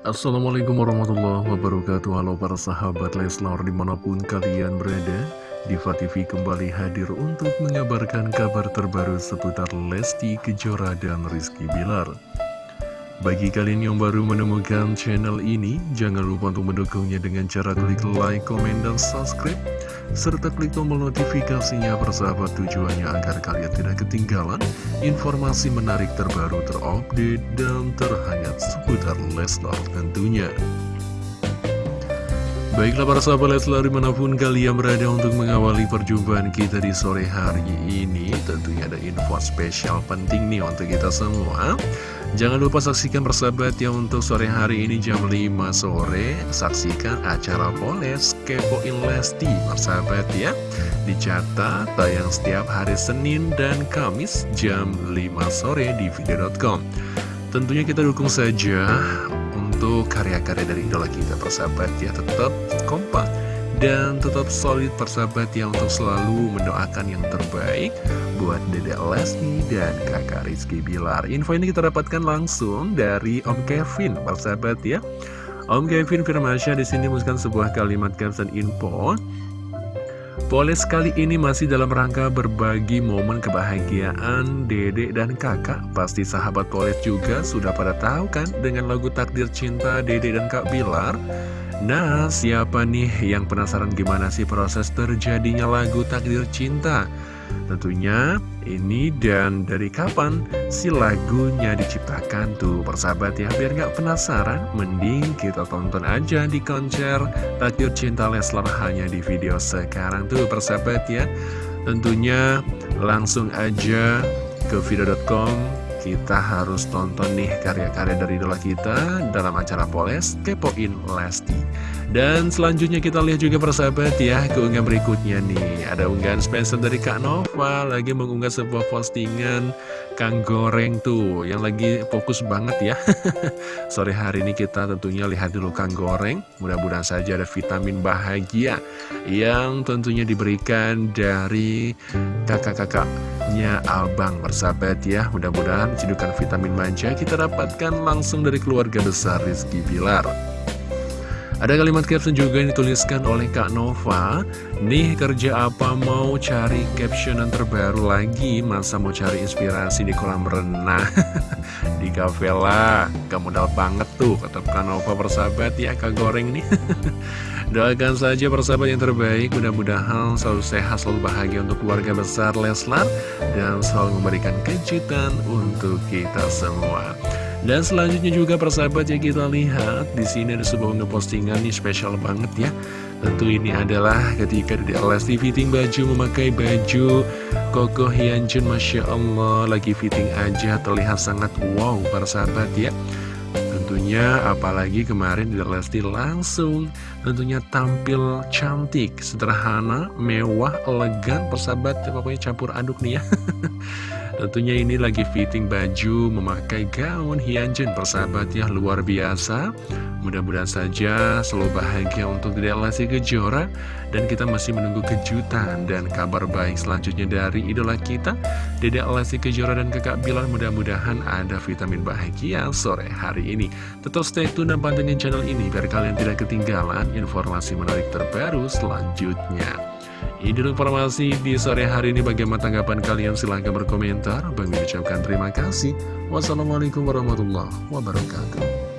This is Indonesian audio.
Assalamualaikum warahmatullahi wabarakatuh. Halo para sahabat Leslar di mana pun kalian berada Diva TV kembali hadir untuk mengabarkan kabar terbaru seputar Lesti Kejora dan Rizky Bilar bagi kalian yang baru menemukan channel ini, jangan lupa untuk mendukungnya dengan cara klik like, komen, dan subscribe, serta klik tombol notifikasinya persahabat tujuannya agar kalian tidak ketinggalan informasi menarik terbaru terupdate dan terhangat seputar Leslar tentunya. Baiklah para sahabat Leslar di mana pun kalian berada untuk mengawali perjumpaan kita di sore hari ini Tentunya ada info spesial penting nih untuk kita semua. Jangan lupa saksikan persahabat ya untuk sore hari ini jam 5 sore. Saksikan acara Poles Kepoin Lesti persahabat ya Dicatat tayang setiap hari Senin dan Kamis jam 5 sore di video.com Tentunya kita dukung saja untuk karya-karya dari idola kita persahabat ya. Tetap kompak dan tetap solid persahabat ya untuk selalu mendoakan yang terbaik buat Dedek Lesti dan kakak Rizky Bilar. Info ini kita dapatkan langsung dari Om Kevin persahabat ya. Om Kevin Firmansyah di sini menuliskan sebuah kalimat caption info Poles kali ini masih dalam rangka berbagi momen kebahagiaan Dede dan kakak Pasti sahabat Poles juga sudah pada tahu kan dengan lagu Takdir Cinta Dede dan Kak Bilar Nah siapa nih yang penasaran gimana sih proses terjadinya lagu Takdir Cinta? Tentunya ini dan dari kapan si lagunya diciptakan tuh persahabat ya? Biar gak penasaran mending kita tonton aja di konser Takdir Cinta Leslar hanya di video sekarang tuh persahabat ya. Tentunya langsung aja ke video.com kita harus tonton nih karya-karya dari idola kita dalam acara Poles Kepoin Lesti dan selanjutnya kita lihat juga persahabat ya keunggahan berikutnya nih. Ada unggahan spesial dari Kak Nova Lagi mengunggah sebuah postingan Kang Goreng tuh Yang lagi fokus banget ya. Sore hari ini kita tentunya lihat dulu Kang Goreng. Mudah-mudahan saja ada vitamin bahagia Yang tentunya diberikan dari kakak-kakaknya Abang Persahabat ya. Mudah-mudahan cedukan vitamin manja kita dapatkan langsung dari keluarga besar Rizky Bilar ada kalimat caption juga yang dituliskan oleh Kak Nova. Nih kerja apa? Mau cari caption yang terbaru lagi? Masa mau cari inspirasi di kolam renang? Di kafe lah. Gak modal banget tuh Kata Kak Nova persahabat. Ya Kak Goreng nih. Doakan saja persahabat yang terbaik. Mudah-mudahan selalu sehat, selalu bahagia untuk keluarga besar Leslar. Dan selalu memberikan kejutan untuk kita semua dan selanjutnya juga persahabat ya kita lihat di sini ada sebuah postingan nih spesial banget ya. Tentu ini adalah ketika di LSD fitting baju memakai baju Koko Hyunjin Masya Allah. Lagi fitting aja terlihat sangat wow para sahabat ya. Tentunya apalagi kemarin di Lesti langsung tentunya tampil cantik, sederhana, mewah, elegan persahabat. Pokoknya campur aduk nih ya Tentunya ini lagi fitting baju memakai gaun Hyunjin persahabat ya luar biasa. Mudah-mudahan saja selalu bahagia untuk Dedek Lesti Kejora. Dan kita masih menunggu kejutan dan kabar baik selanjutnya dari idola kita Dedek Lesti Kejora dan kakak Bilar. Mudah-mudahan ada vitamin bahagia sore hari ini. Tetap stay tune dan pantengin channel ini biar kalian tidak ketinggalan informasi menarik terbaru selanjutnya ini informasi di sore hari ini bagaimana tanggapan kalian silahkan berkomentar. Bagi ucapkan terima kasih. Wassalamualaikum warahmatullahi wabarakatuh.